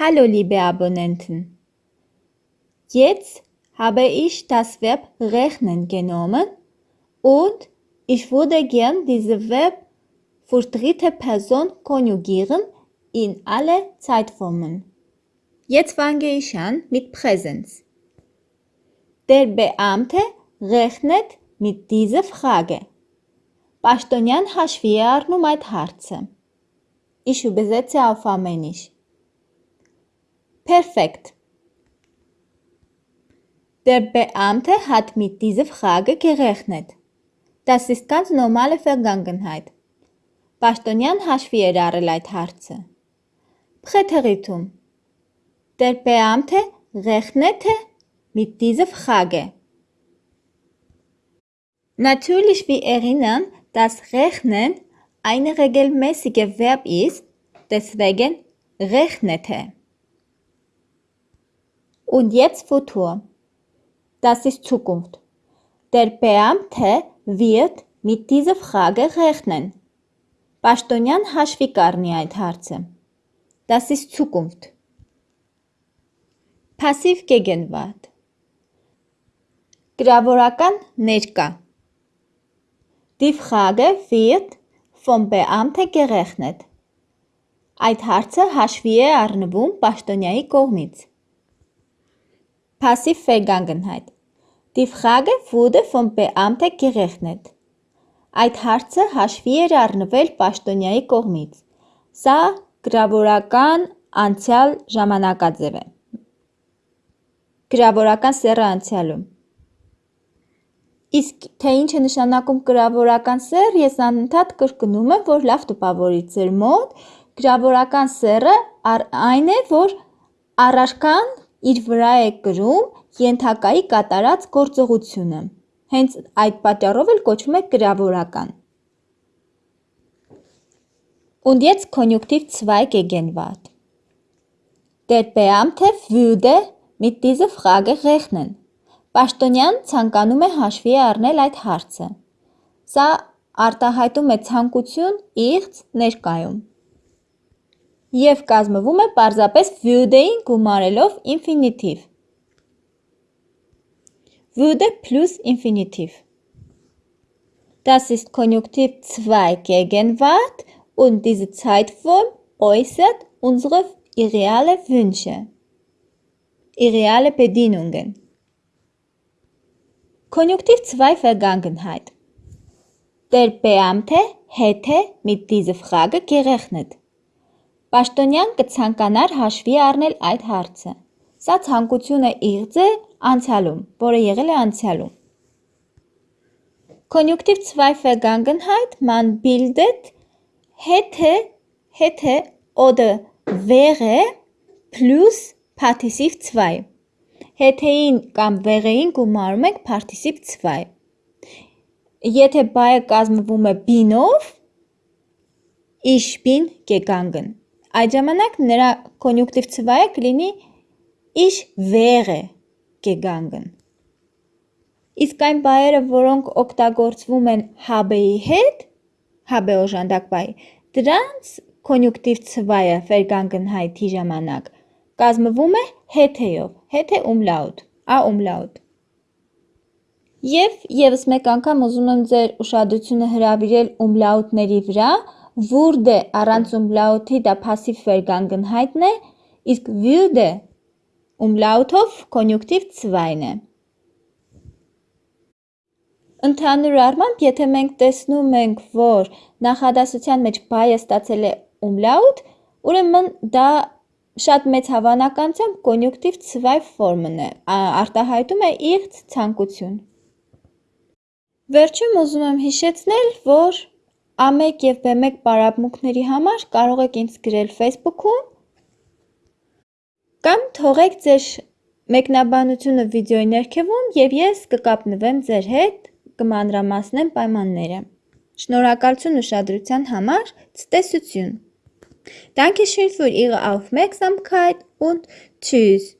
Hallo liebe Abonnenten. Jetzt habe ich das Verb rechnen genommen und ich würde gern dieses Verb für dritte Person konjugieren in alle Zeitformen. Jetzt fange ich an mit Präsenz. Der Beamte rechnet mit dieser Frage. Ich übersetze auf Armenisch. Perfekt. Der Beamte hat mit dieser Frage gerechnet. Das ist ganz normale Vergangenheit. Bastonian Jahre Leitharze. Präteritum. Der Beamte rechnete mit dieser Frage. Natürlich wir erinnern, dass Rechnen ein regelmäßiger Verb ist, deswegen rechnete. Und jetzt Futur. Das ist Zukunft. Der Beamte wird mit dieser Frage rechnen. Պաշտոնյան հաշվի կառնի այդ հարցը։ Das ist Zukunft. Passiv Gegenwart. Գրավորական ներկա։ Die Frage wird vom Beamte gerechnet։ Այդ հարցը հաշվի է առնվում պաշտոնյայի կողմից։ Passiv Vergangenheit. Die Frage wurde vom Beamte gerechnet. Այդ հարցը հաշվի էր առնվել պաշտոնյայի կողմից։ Սա գրավորական անցյալ ժամանակաձև է։ Գրավորական սեռը անցյալում։ Իսկ թե ինչ է նշանակում գրավորական սեռ, ես անընդհատ կրկնում եմ, որ լավ տպավորի ձեր մոտ։ Գրավորական սեռը այն է, որ առարկան իր վրա է կրում ենթակայի կատարած գործողությունը։ Հենց այդ պատճառով էլ կոչվում է գրավորական։ Und jetzt Konjunktiv 2 Gegenwart. Der Beamte würde mit dieser Frage rechnen. Պաշտոնյան ցանկանում է հաշվի առնել այդ հարցը։ Սա արտահայտում է ցանկություն իղձ ներկայում եւ կազմվում է պարզապես würde-ին գումարելով ինֆինիտիվ։ Würde plus Infinitiv. Das ist Konjunktiv 2 Gegenwart und diese Zeitform äußert unsere irreale Wünsche, irreale Bedienungen. Konjunktiv 2 Vergangenheit. Der Beamte hätte mit dieser Frage gerechnet. Պաշտոնյան կցանկանար հաշվի առնել այդ հարցը։ Սա ցանկություն է իղձ է անցյալում, որը եղել է անցյալում։ Konjunktiv 2 Vergangenheit man bildet hätte hätte oder wäre plus Partizip 2։ Հետեին կամ wäre-ին գումարում ենք Partizip 2։ Եթե բայը կազմվում է bin-ով, ich bin gegangen Այդ ժամանակ նրա կոնյուկտիվ ցվայը կլինի ich wäre gegangen։ Իսկ այն բայերը, որոնք օգտագործվում են habe-ի հետ, habe օժանդակ բայ, դրանց կոնյուկտիվ ցվայը Vergangenheit-ի ժամանակ կազմվում է հետ-ով, հետ-է umlaut, a umlaut։ Եվ եւս մեկ անգամ ուզում եմ ձեր ուշադրությունը հրավիրել umlaut-ների վրա, Wurde առանց umlaut-ի դա passiv Vergangenheit-ն է, իսկ würde umlaut-ով կոնյուկտիվ 2-ն է։ Ընդհանուր առմամբ, եթե մենք տեսնում ենք, որ նախադասության մեջ բայը ստացել է umlaut, ուրեմն դա շատ մեծ հավանականությամբ կոնյուկտիվ 2 ֆորմն է, արտահայտում է իղձ ցանկություն։ Վերջում ուզում եմ հիշեցնել, որ A1 և B1 պարապմունքների համար կարող եք ինձ գրել Facebook-ում կամ թողեք ձեր մեկնաբանությունը վիդեոյի ներքևում և ես կկապնվեմ ձեր հետ, կմանրամասնեմ պայմանները։ Շնորհակալություն ուշադրության համար, ցտեսություն։ Dankeschön für Ihre Aufmerksamkeit und tschüss.